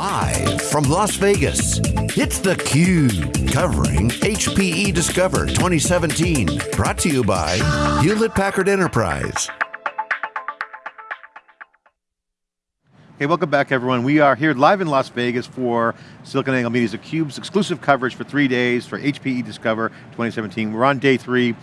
Live from Las Vegas, it's theCUBE, covering HPE Discover 2017. Brought to you by Hewlett Packard Enterprise. Hey, welcome back everyone. We are here live in Las Vegas for SiliconANGLE Media's theCUBE's exclusive coverage for three days for HPE Discover 2017. We're on day three,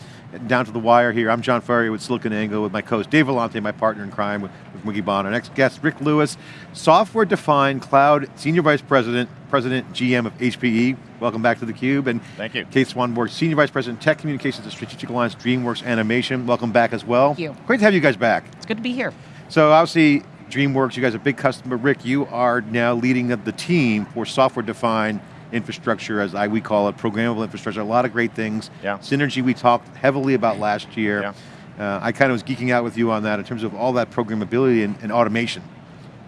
down to the wire here. I'm John Furrier with SiliconANGLE with my co-host Dave Vellante, my partner in crime with, with Wikibon. Our next guest, Ric Lewis, Software-Defined Cloud Senior Vice President, President GM of HPE. Welcome back to theCUBE. And Thank you. Kate Swanborg, Senior Vice President, Tech Communications at Strategic Alliance DreamWorks Animation. Welcome back as well. Thank you. Great to have you guys back. It's good to be here. So obviously, DreamWorks, you guys are a big customer. Ric, you are now leading up the team for software-defined infrastructure, as I we call it, programmable infrastructure, a lot of great things. Yeah. Synergy we talked heavily about last year. Yeah. Uh, I kind of was geeking out with you on that in terms of all that programmability and, and automation.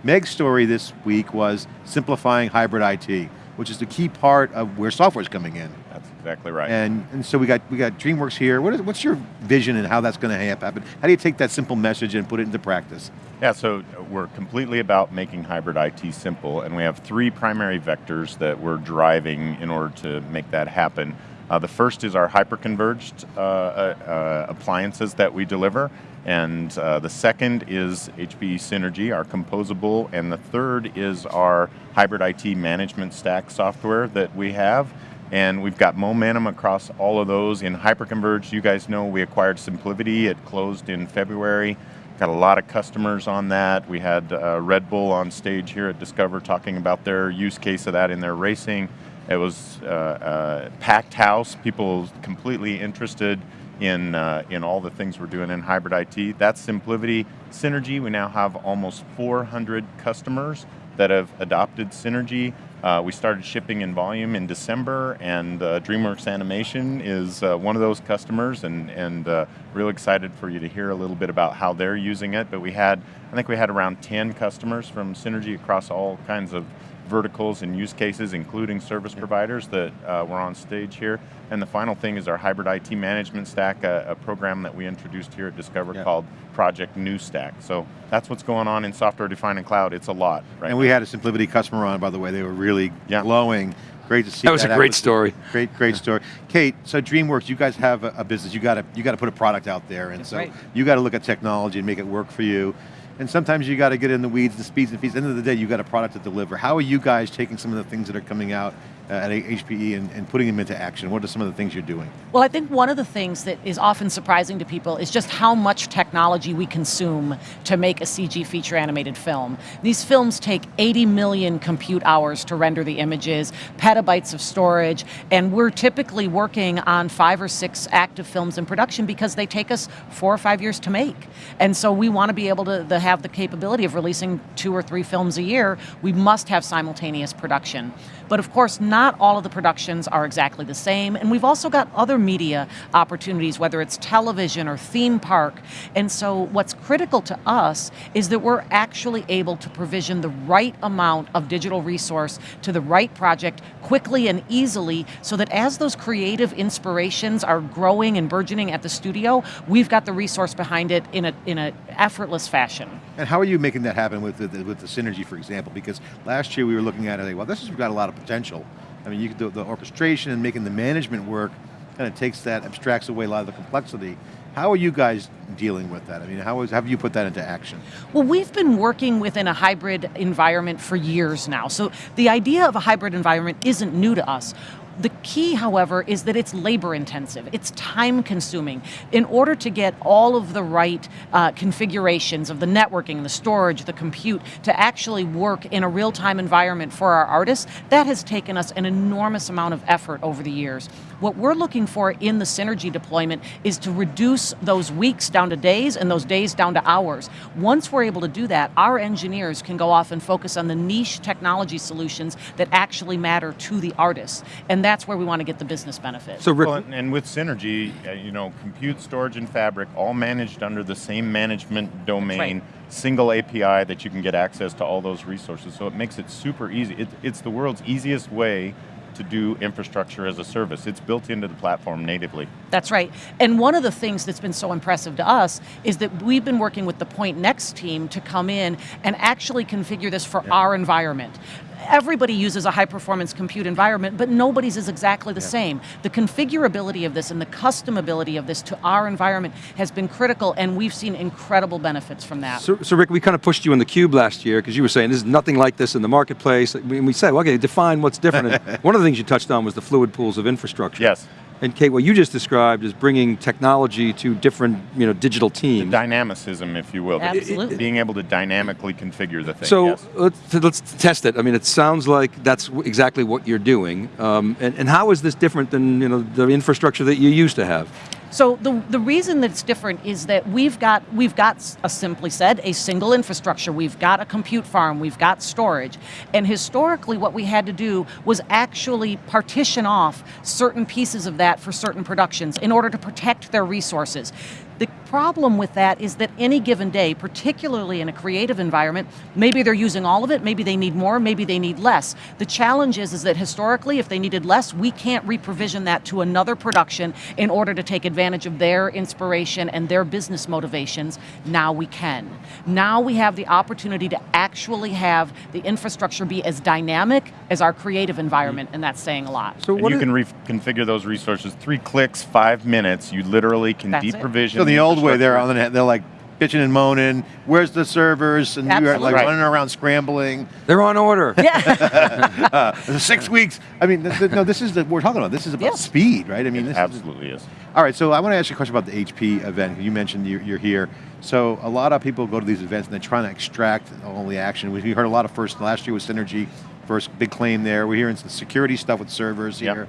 Meg's story this week was simplifying hybrid IT, which is the key part of where software is coming in. Exactly right. And, and so we got, we got DreamWorks here. What is, what's your vision and how that's going to happen? How do you take that simple message and put it into practice? Yeah, so we're completely about making hybrid IT simple, and we have three primary vectors that we're driving in order to make that happen. Uh, the first is our hyperconverged uh, uh, uh, appliances that we deliver, and uh, the second is HPE Synergy, our composable, and the third is our hybrid IT management stack software that we have. And we've got momentum across all of those. In hyperconverged, you guys know we acquired SimpliVity, it closed in February. Got a lot of customers on that. We had uh, Red Bull on stage here at Discover talking about their use case of that in their racing. It was uh, uh, packed house, people completely interested in, uh, in all the things we're doing in hybrid IT. That's SimpliVity. Synergy, we now have almost 400 customers that have adopted Synergy. Uh, we started shipping in volume in December, and uh, DreamWorks Animation is uh, one of those customers, and, and uh, real excited for you to hear a little bit about how they're using it. But we had, I think we had around 10 customers from Synergy across all kinds of verticals and use cases, including service providers that uh, were on stage here. And the final thing is our hybrid IT management stack, a, a program that we introduced here at Discover Yeah. called Project New Stack. So that's what's going on in software defined and cloud. It's a lot, right? And we had a SimpliVity customer on, by the way. They were really Yeah. glowing. Great to see That was a great acquisition. story. Great, great story. Kate, so DreamWorks, you guys have a, a business. You got to you got to put a product out there, and That's so right. you got to look at technology and make it work for you. And sometimes you got to get in the weeds, the speeds and feeds. At the end of the day, you got a product to deliver. How are you guys taking some of the things that are coming out Uh, at HPE and, and putting them into action? What are some of the things you're doing? Well, I think one of the things that is often surprising to people is just how much technology we consume to make a CG feature animated film. These films take 80 million compute hours to render the images, petabytes of storage, and we're typically working on five or six active films in production because they take us four or five years to make. And so we want to be able to, to have the capability of releasing two or three films a year. We must have simultaneous production. But of course, not all of the productions are exactly the same, and we've also got other media opportunities, whether it's television or theme park. And so what's critical to us is that we're actually able to provision the right amount of digital resource to the right project quickly and easily so that as those creative inspirations are growing and burgeoning at the studio, we've got the resource behind it in a, in a effortless fashion. And how are you making that happen with the, with the synergy, for example? Because last year we were looking at it, well, this has got a lot of potential. I mean, you could do the orchestration and making the management work, kind of takes that, abstracts away a lot of the complexity. How are you guys dealing with that? I mean, how, is, how have you put that into action? Well, we've been working within a hybrid environment for years now. So the idea of a hybrid environment isn't new to us. The key, however, is that it's labor intensive, it's time consuming. In order to get all of the right uh, configurations of the networking, the storage, the compute, to actually work in a real-time environment for our artists, that has taken us an enormous amount of effort over the years. What we're looking for in the Synergy deployment is to reduce those weeks down to days and those days down to hours. Once we're able to do that, our engineers can go off and focus on the niche technology solutions that actually matter to the artists. And that's where we want to get the business benefit. So Ric, Well, and- and with Synergy, uh, you know, compute, storage, and fabric, all managed under the same management domain, single API that you can get access to all those resources. So it makes it super easy. It, it's the world's easiest way to do infrastructure as a service. It's built into the platform natively. That's right. And one of the things that's been so impressive to us is that we've been working with the Pointnext team to come in and actually configure this for our environment. Everybody uses a high performance compute environment, but nobody's is exactly the same. The configurability of this and the customability of this to our environment has been critical and we've seen incredible benefits from that. So, so Ric, we kind of pushed you in the cube last year because you were saying there's nothing like this in the marketplace. And we said, well, okay, define what's different. One of the things you touched on was the fluid pools of infrastructure. Yes. And Kate, what you just described is bringing technology to different you know, digital teams. The Dynamicism, if you will. Absolutely. Being able to dynamically configure the thing. So yes. let's, let's test it. I mean, it sounds like that's exactly what you're doing. Um, and, and how is this different than you know, the infrastructure that you used to have? So the, the reason that it's different is that we've got, we've got, a simply said, a single infrastructure. We've got a compute farm, we've got storage. And historically what we had to do was actually partition off certain pieces of that for certain productions in order to protect their resources. The problem with that is that any given day, particularly in a creative environment, maybe they're using all of it, maybe they need more, maybe they need less. The challenge is, is that historically, if they needed less, we can't reprovision that to another production in order to take advantage of their inspiration and their business motivations. Now we can. Now we have the opportunity to actually have the infrastructure be as dynamic as our creative environment, and that's saying a lot. So what you can reconfigure those resources. Three clicks, five minutes. You literally can That's it. deprovision. So the old way, they're on the net, they're like bitching and moaning. Where's the servers? And you're like Right. running around scrambling. they're on order. Yeah. Uh, six weeks. I mean, th- th- no, this is the, we're talking about. This is about Yeah. speed, right? I mean, this is, Absolutely is. All right, so I want to ask you a question about the HP event. You mentioned you're, you're here. So a lot of people go to these events and they're trying to extract all the action. We we heard a lot of first, last year was Synergy, first big claim there. We're hearing some security stuff with servers Yep. here.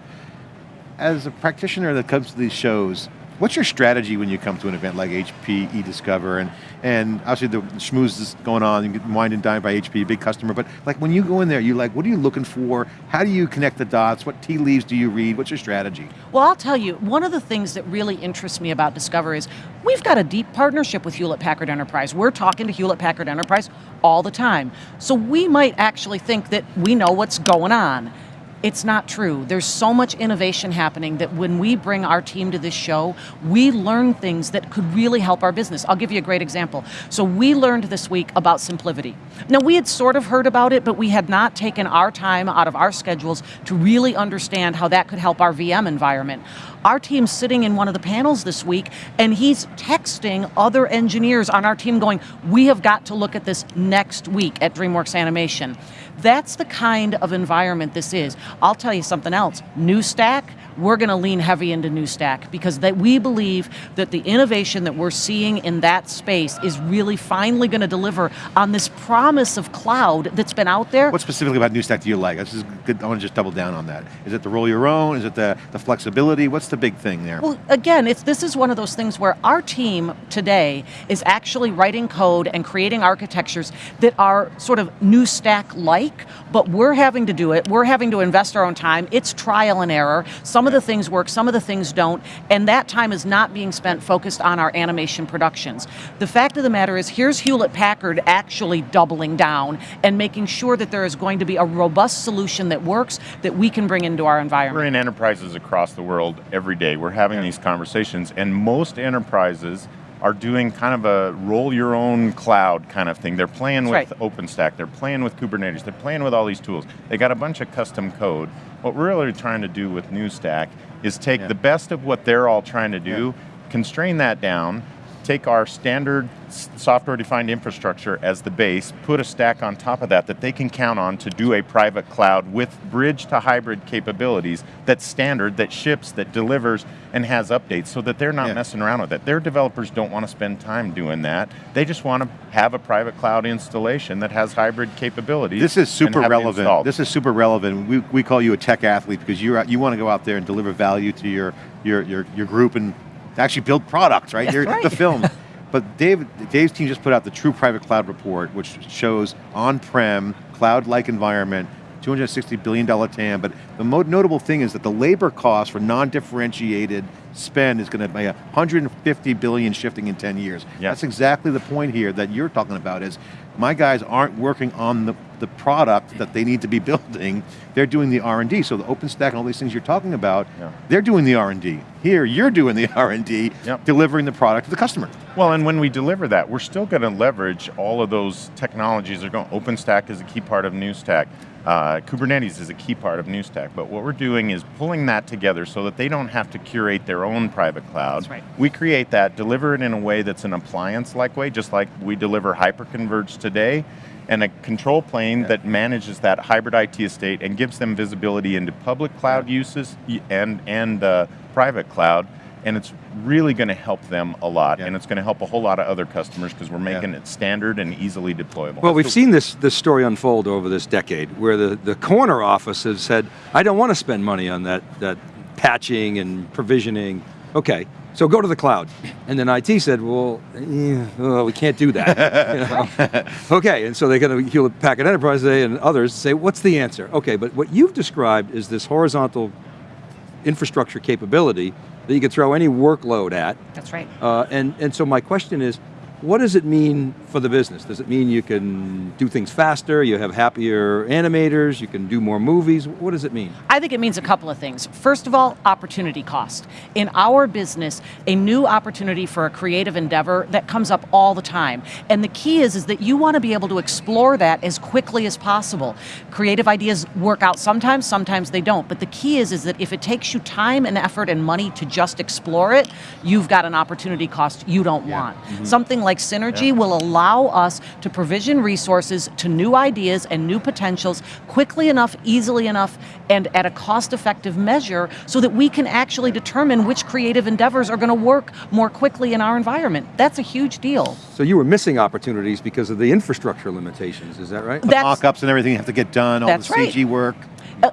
As a practitioner that comes to these shows, what's your strategy when you come to an event like HPE Discover and and obviously the schmooze is going on, you get wine and by HP, big customer, but like when you go in there, you like, what are you looking for? How do you connect the dots? What tea leaves do you read? What's your strategy? Well, I'll tell you, one of the things that really interests me about Discover is we've got a deep partnership with Hewlett Packard Enterprise. We're talking to Hewlett Packard Enterprise all the time. So we might actually think that we know what's going on. It's not true. There's so much innovation happening that when we bring our team to this show, we learn things that could really help our business. I'll give you a great example. So we learned this week about SimpliVity. Now we had sort of heard about it, but we had not taken our time out of our schedules to really understand how that could help our VM environment. Our team's sitting in one of the panels this week, and he's texting other engineers on our team going, we have got to look at this next week at DreamWorks Animation. That's the kind of environment this is. I'll tell you something else. New Stack, we're going to lean heavy into New Stack because that we believe that the innovation that we're seeing in that space is really finally going to deliver on this promise of cloud that's been out there. What specifically about New Stack do you like? This is good. I want to just double down on that. Is it the roll your own? Is it the, the flexibility? What's the big thing there? Well, again, it's this is one of those things where our team today is actually writing code and creating architectures that are sort of new stack like, but we're having to do it. We're having to invest our own time. It's trial and error. Some of the things work, some of the things don't, and that time is not being spent focused on our animation productions. The fact of the matter is, here's Hewlett Packard actually doubling down and making sure that there is going to be a robust solution that works that we can bring into our environment. We're in enterprises across the world every day. We're having these conversations, and most enterprises are doing kind of a roll your own cloud kind of thing. They're playing That's with OpenStack, they're playing with Kubernetes, they're playing with all these tools. They got a bunch of custom code. What we're really trying to do with NewStack is take Yeah. the best of what they're all trying to do, constrain that down, take our standard software defined infrastructure as the base, put a stack on top of that that they can count on to do a private cloud with bridge to hybrid capabilities that's standard, that ships, that delivers, and has updates so that they're not Yeah. messing around with it. Their developers don't want to spend time doing that. They just want to have a private cloud installation that has hybrid capabilities. This is super and have it relevant. This is super relevant. We, we call you a tech athlete because you you want to go out there and deliver value to your your your, your group and actually build products, right? That's You're right. the film. But Dave, Dave's team just put out the True Private Cloud report, which shows on-prem, cloud-like environment, $260 billion TAM, but the most notable thing is that the labor cost for non-differentiated spend is going to be 150 billion shifting in 10 years. Yeah. That's exactly the point here that you're talking about is my guys aren't working on the, the product that they need to be building, they're doing the R&D. So the OpenStack and all these things you're talking about, Yeah. they're doing the R&D. Here, you're doing the R&D, Yep. delivering the product to the customer. Well, and when we deliver that, we're still going to leverage all of those technologies. They're going. OpenStack is a key part of NewStack. Uh, Kubernetes is a key part of NewStack. But what we're doing is pulling that together so that they don't have to curate their own private cloud. That's right. We create that, deliver it in a way that's an appliance-like way, just like we deliver hyperconverged today, and a control plane that manages that hybrid IT estate and gives them visibility into public cloud uses and and uh, private cloud. And it's really going to help them a lot, Yeah. and it's going to help a whole lot of other customers because we're making it standard and easily deployable. Well, we've seen this, this story unfold over this decade where the, the corner office has said, I don't want to spend money on that, that patching and provisioning. Okay, so go to the cloud. And then IT said, well, eh, well we can't do that. You know? okay, and so they got to Hewlett Packard Enterprise Day and others say, what's the answer? Okay, but what you've described is this horizontal infrastructure capability that you can throw any workload at, That's right. uh, and, and so my question is, what does it mean for the business? Does it mean you can do things faster, you have happier animators, you can do more movies? What does it mean? I think it means a couple of things. First of all, opportunity cost. In our business, a new opportunity for a creative endeavor that comes up all the time. And the key is, is that you want to be able to explore that as quickly as possible. Creative ideas work out sometimes, sometimes they don't. But the key is, is that if it takes you time and effort and money to just explore it, you've got an opportunity cost you don't want. Mm-hmm. Something like Synergy will allow us to provision resources to new ideas and new potentials quickly enough, easily enough, and at a cost-effective measure so that we can actually determine which creative endeavors are going to work more quickly in our environment. That's a huge deal. So you were missing opportunities because of the infrastructure limitations, is that right? That's- Mock-ups and everything you have to get done, all That's the right. CG work.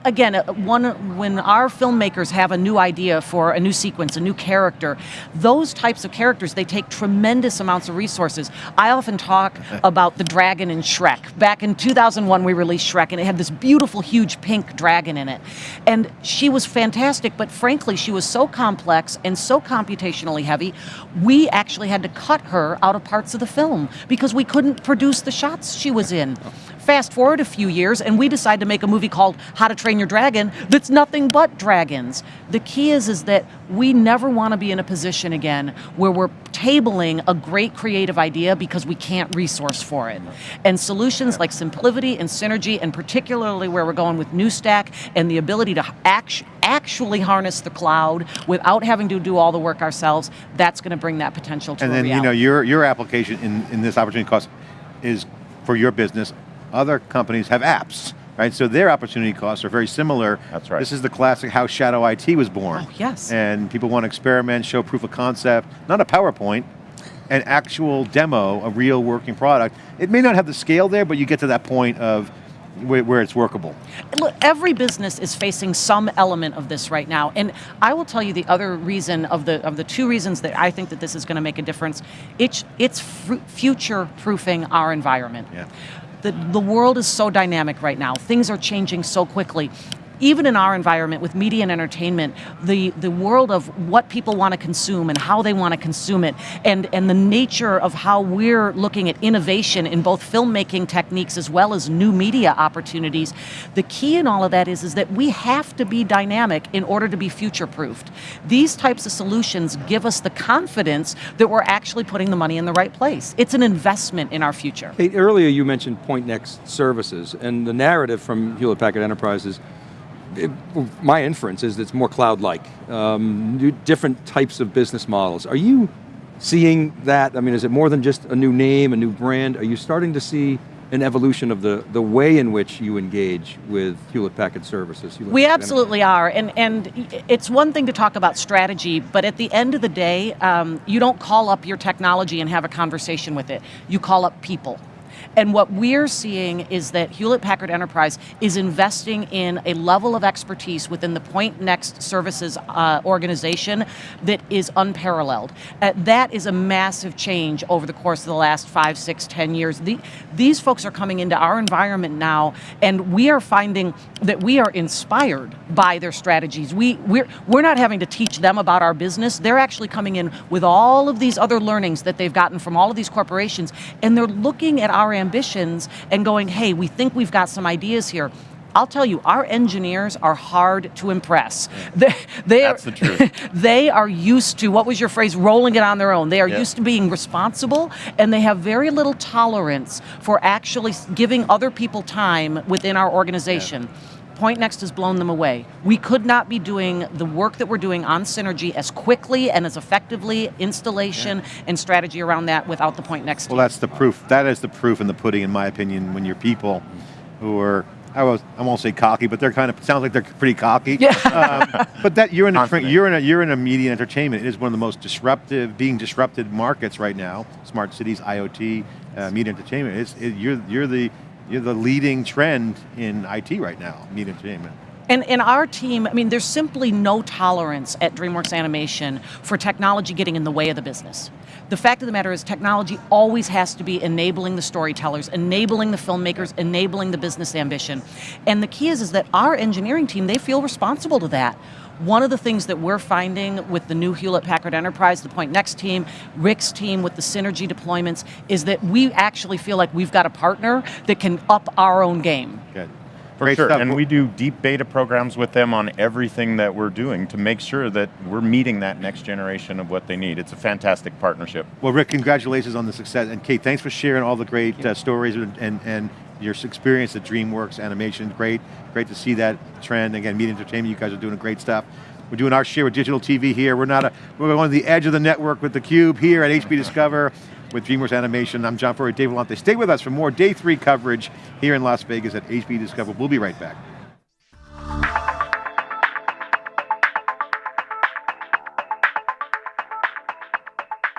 Again, one, when our filmmakers have a new idea for a new sequence, a new character, those types of characters, they take tremendous amounts of resources. I often talk about the dragon in Shrek. Back in 2001, we released Shrek, and it had this beautiful, huge pink dragon in it. And she was fantastic, but frankly, she was so complex and so computationally heavy, we actually had to cut her out of parts of the film because we couldn't produce the shots she was in. Oh. Fast forward a few years, and we decide to make a movie called How to Train Your Dragon that's nothing but dragons. The key is, is that we never want to be in a position again where we're tabling a great creative idea because we can't resource for it. And solutions like Simplivity and Synergy, and particularly where we're going with NewStack and the ability to act, actually harness the cloud without having to do all the work ourselves, that's going to bring that potential to And then, you know, your, your application in, in this opportunity cost is for your business. Other companies have apps, right? So their opportunity costs are very similar. That's right. This is the classic how Shadow IT was born. Oh, yes. And people want to experiment, show proof of concept, not a PowerPoint, an actual demo, a real working product. It may not have the scale there, but you get to that point of where, where it's workable. Look, every business is facing some element of this right now, and I will tell you the other reason of the of the two reasons that I think that this is going to make a difference. It's it's future proofing our environment. Yeah. The the world is so dynamic right now. Things are changing so quickly. Even in our environment with media and entertainment, the, the world of what people want to consume and how they want to consume it, and, and the nature of how we're looking at innovation in both filmmaking techniques as well as new media opportunities, the key in all of that is, is that we have to be dynamic in order to be future-proofed. These types of solutions give us the confidence that we're actually putting the money in the right place. It's an investment in our future. Earlier you mentioned Pointnext services, and the narrative from Hewlett Packard Enterprise is, it- my inference is it's more cloud-like, um, different types of business models. Are you seeing that? I mean, is it more than just a new name, a new brand? Are you starting to see an evolution of the, the way in which you engage with Hewlett Packard services? Hewlett We Packard absolutely are, and and it's one thing to talk about strategy, but at the end of the day, um, you don't call up your technology and have a conversation with it. You call up people. And what we're seeing is that Hewlett Packard Enterprise is investing in a level of expertise within the Pointnext Services uh, organization that is unparalleled. Uh, that is a massive change over the course of the last five, six, ten years. The, these folks are coming into our environment now, and we are finding that we are inspired by their strategies. We, we're, we're not having to teach them about our business. They're actually coming in with all of these other learnings that they've gotten from all of these corporations, and they're looking at our ambitions and going, hey, we think we've got some ideas here. I'll tell you, our engineers are hard to impress. They, they That's are, the truth. they are used to, what was your phrase, rolling it on their own. They are Yeah. used to being responsible, and they have very little tolerance for actually giving other people time within our organization. Point Pointnext has blown them away. We could not be doing the work that we're doing on Synergy as quickly and as effectively, installation and strategy around that without the Pointnext Well, that's the proof. That is the proof in the pudding, in my opinion, when your people who are, I, was, I won't say cocky, but they're kind of, sounds like they're pretty cocky. Yeah. Um, but that you're in, a, you're, in a, you're in a media and entertainment. It is one of the most disruptive, being disrupted markets right now. Smart cities, IoT, uh, media entertainment. It's, it, you're, you're, the, you're the leading trend in IT right now, media entertainment. And in our team, I mean, there's simply no tolerance at DreamWorks Animation for technology getting in the way of the business. The fact of the matter is, technology always has to be enabling the storytellers, enabling the filmmakers, enabling the business ambition. And the key is, is that our engineering team, they feel responsible to that. One of the things that we're finding with the new Hewlett Packard Enterprise, the Pointnext team, Ric's team with the synergy deployments, is that we actually feel like we've got a partner that can up our own game. Good. For Great sure, stuff. and we do deep beta programs with them on everything that we're doing to make sure that we're meeting that next generation of what they need. It's a fantastic partnership. Well, Rick, congratulations on the success. And Kate, thanks for sharing all the great uh, stories and, and, and your experience at DreamWorks Animation. Great, great to see that trend. Again, media entertainment, you guys are doing great stuff. We're doing our share with digital TV here. We're not a, we're on the edge of the network with theCUBE here at HP Discover with DreamWorks Animation. I'm John Furrier, Dave Vellante. Stay with us for more day three coverage here in Las Vegas at HP Discover. We'll be right back.